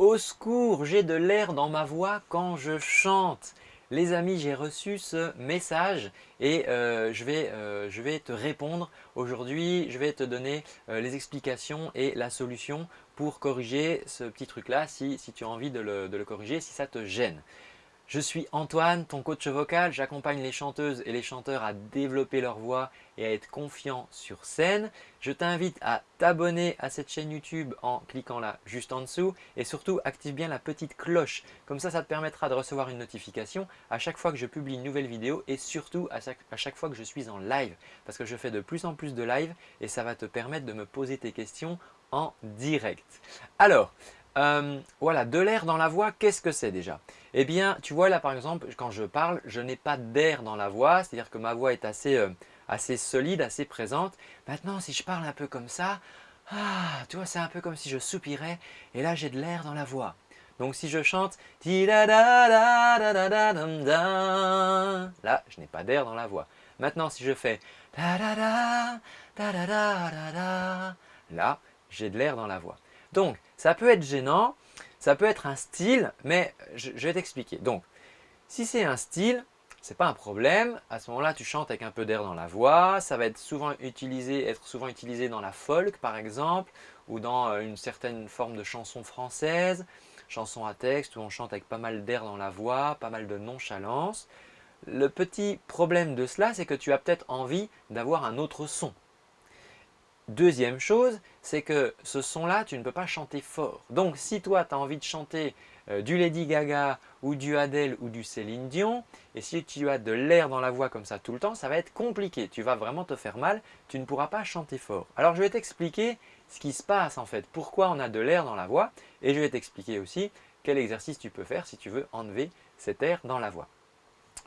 Au secours, j'ai de l'air dans ma voix quand je chante. Les amis, j'ai reçu ce message et euh, je, vais, euh, je, vais, te répondre aujourd'hui. Je vais te donner euh, les explications et la solution pour corriger ce petit truc-là si, si, tu as envie de le corriger, si ça te gêne. Je suis Antoine, ton coach vocal. J'accompagne les chanteuses et les chanteurs à développer leur voix et à être confiants sur scène. Je t'invite à t'abonner à cette chaîne YouTube en cliquant là juste en dessous et surtout active bien la petite cloche. Comme ça, ça te permettra de recevoir une notification à chaque fois que je publie une nouvelle vidéo et surtout à chaque, fois que je suis en live parce que je fais de plus en plus de live et ça va te permettre de me poser tes questions en direct. Alors, euh, voilà, de l'air dans la voix, qu'est-ce que c'est déjà? Eh bien, tu vois là par exemple, quand je parle, je n'ai pas d'air dans la voix, c'est-à-dire que ma voix est assez, euh, assez solide, assez présente. Maintenant, si je parle un peu comme ça, ah, tu vois, c'est un peu comme si je soupirais et là j'ai de l'air dans la voix. Donc si je chante là, je n'ai pas d'air dans la voix. Maintenant, si je fais là, j'ai de l'air dans la voix. Donc, ça peut être gênant, ça peut être un style, mais je, vais t'expliquer. Donc, si c'est un style, ce n'est pas un problème. À ce moment-là, tu chantes avec un peu d'air dans la voix. Ça va être souvent utilisé, être souvent utilisé dans la folk, par exemple, ou dans euh, une certaine forme de chanson française, chanson à texte, où on chante avec pas mal d'air dans la voix, pas mal de nonchalance. Le petit problème de cela, c'est que tu as peut-être envie d'avoir un autre son. Deuxième chose, c'est que ce son-là, tu ne peux pas chanter fort. Donc, si toi, tu as envie de chanter euh, du Lady Gaga ou du Adele ou du Céline Dion, et si tu as de l'air dans la voix comme ça tout le temps, ça va être compliqué. Tu vas vraiment te faire mal, tu ne pourras pas chanter fort. Alors, je vais t'expliquer ce qui se passe en fait, pourquoi on a de l'air dans la voix, et je vais t'expliquer aussi quel exercice tu peux faire si tu veux enlever cet air dans la voix.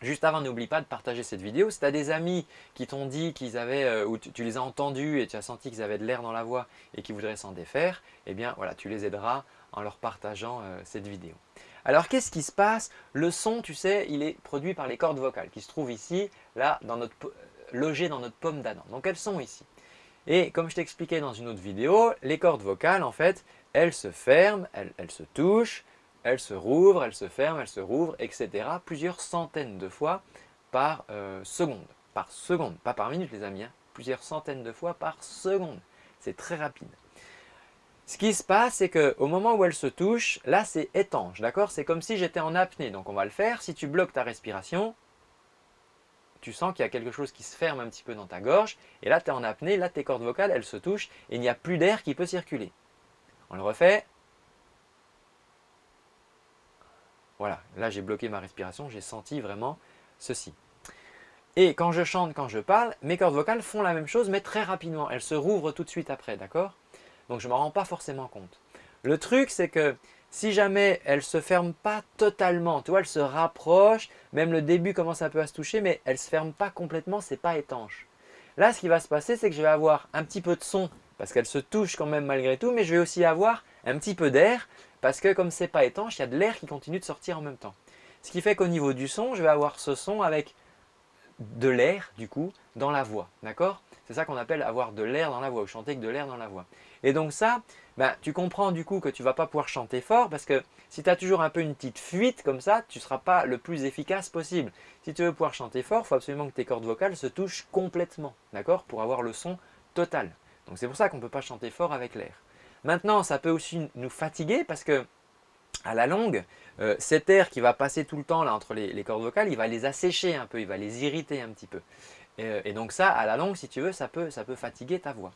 Juste avant, n'oublie pas de partager cette vidéo. Si tu as des amis qui t'ont dit qu'ils avaient, euh, ou tu, les as entendus et tu as senti qu'ils avaient de l'air dans la voix et qu'ils voudraient s'en défaire, eh bien voilà, tu les aideras en leur partageant euh, cette vidéo. Alors qu'est-ce qui se passe? Le son, tu sais, il est produit par les cordes vocales qui se trouvent ici, là, dans notre, euh, logées dans notre pomme d'Adam. Donc elles sont ici. Et comme je t'expliquais dans une autre vidéo, les cordes vocales, en fait, elles se ferment, elles se touchent, elle se rouvre, elle se ferme, elle se rouvre, etc. plusieurs centaines de fois par euh, seconde. Par seconde, pas par minute les amis, hein. plusieurs centaines de fois par seconde. C'est très rapide. Ce qui se passe, c'est qu'au moment où elle se touche, là c'est étanche, d'accord? C'est comme si j'étais en apnée, donc on va le faire. Si tu bloques ta respiration, tu sens qu'il y a quelque chose qui se ferme un petit peu dans ta gorge, et là tu es en apnée, là tes cordes vocales, elles se touchent, et il n'y a plus d'air qui peut circuler. On le refait, Voilà, là j'ai bloqué ma respiration, j'ai senti vraiment ceci. Et quand je chante, quand je parle, mes cordes vocales font la même chose mais très rapidement. Elles se rouvrent tout de suite après, d'accord? Donc je ne m'en rends pas forcément compte. Le truc c'est que si jamais elles ne se ferment pas totalement, tu vois, elles se rapprochent, même le début commence un peu à se toucher, mais elles ne se ferment pas complètement, ce n'est pas étanche. Là, ce qui va se passer, c'est que je vais avoir un petit peu de son, parce qu'elles se touchent quand même malgré tout, mais je vais aussi avoir un petit peu d'air, parce que comme ce n'est pas étanche, il y a de l'air qui continue de sortir en même temps. Ce qui fait qu'au niveau du son, je vais avoir ce son avec de l'air du coup dans la voix. D'accord? C'est ça qu'on appelle avoir de l'air dans la voix ou chanter avec de l'air dans la voix. Et donc ça, ben, tu comprends du coup que tu ne vas pas pouvoir chanter fort parce que si tu as toujours un peu une petite fuite comme ça, tu ne seras pas le plus efficace possible. Si tu veux pouvoir chanter fort, il faut absolument que tes cordes vocales se touchent complètement, d'accord? Pour avoir le son total. Donc c'est pour ça qu'on ne peut pas chanter fort avec l'air. Maintenant, ça peut aussi nous fatiguer parce que à la longue, euh, cet air qui va passer tout le temps là, entre les, cordes vocales, il va les assécher un peu, il va les irriter un petit peu. Euh, et, donc ça, à la longue, si tu veux, ça peut, ça peut fatiguer ta voix.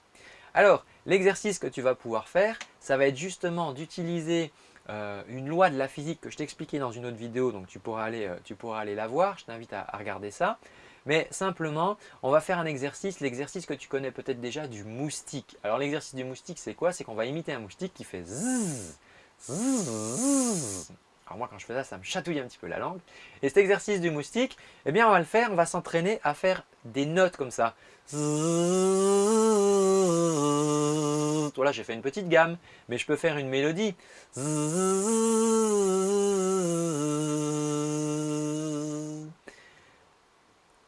Alors, l'exercice que tu vas pouvoir faire, ça va être justement d'utiliser euh, une loi de la physique que je t'expliquais dans une autre vidéo, donc tu pourras aller, tu pourras aller la voir, je t'invite à, regarder ça. Mais simplement, on va faire un exercice, l'exercice que tu connais peut-être déjà du moustique. Alors l'exercice du moustique, c'est quoi? C'est qu'on va imiter un moustique qui fait. Alors moi, quand je fais ça, ça me chatouille un petit peu la langue. Et cet exercice du moustique, eh bien, on va le faire, on va s'entraîner à faire des notes comme ça. Voilà, j'ai fait une petite gamme, mais je peux faire une mélodie.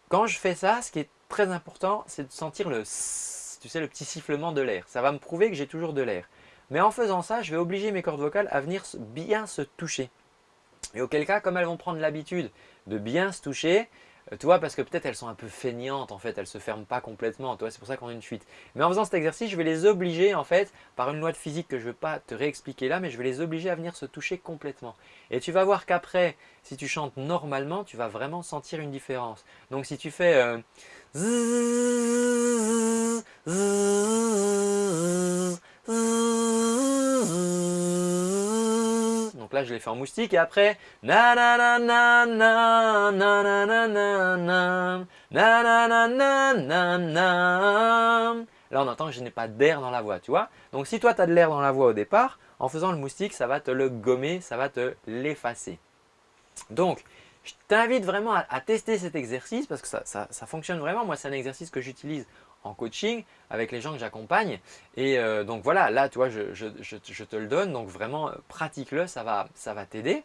Quand je fais ça, ce qui est très important, c'est de sentir le tu sais, le petit sifflement de l'air. Ça va me prouver que j'ai toujours de l'air. Mais en faisant ça, je vais obliger mes cordes vocales à venir bien se toucher. Et auquel cas, comme elles vont prendre l'habitude de bien se toucher, tu vois, parce que peut-être elles sont un peu feignantes en fait, elles se ferment pas complètement, c'est pour ça qu'on a une fuite. Mais en faisant cet exercice, je vais les obliger en fait, par une loi de physique que je ne vais pas te réexpliquer là, mais je vais les obliger à venir se toucher complètement. Et tu vas voir qu'après, si tu chantes normalement, tu vas vraiment sentir une différence. Donc si tu fais euh, Donc là, je l'ai fait en moustique et après... Là, on entend que je n'ai pas d'air dans la voix, tu vois. Donc si toi, tu as de l'air dans la voix au départ, en faisant le moustique, ça va te le gommer, ça va te l'effacer. Donc, je t'invite vraiment à, tester cet exercice parce que ça, ça, ça fonctionne vraiment. Moi, c'est un exercice que j'utilise en coaching avec les gens que j'accompagne. Et euh, donc voilà, là, tu vois, je, te le donne. Donc vraiment, euh, pratique-le, ça va, ça va t'aider.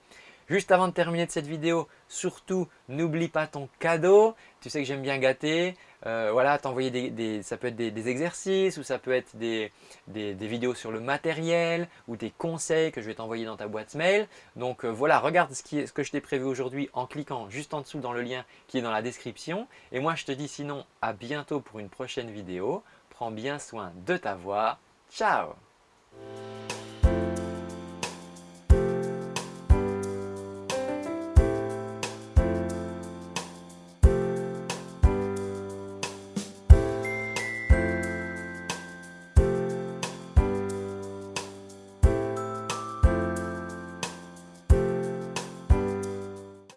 Juste avant de terminer de cette vidéo, surtout n'oublie pas ton cadeau. Tu sais que j'aime bien gâter. Euh, voilà, t'envoyer des, ça peut être des, exercices ou ça peut être des, vidéos sur le matériel ou des conseils que je vais t'envoyer dans ta boîte mail. Donc euh, voilà, regarde ce, qui est, ce que je t'ai prévu aujourd'hui en cliquant juste en dessous dans le lien qui est dans la description. Et moi, je te dis sinon à bientôt pour une prochaine vidéo. Prends bien soin de ta voix. Ciao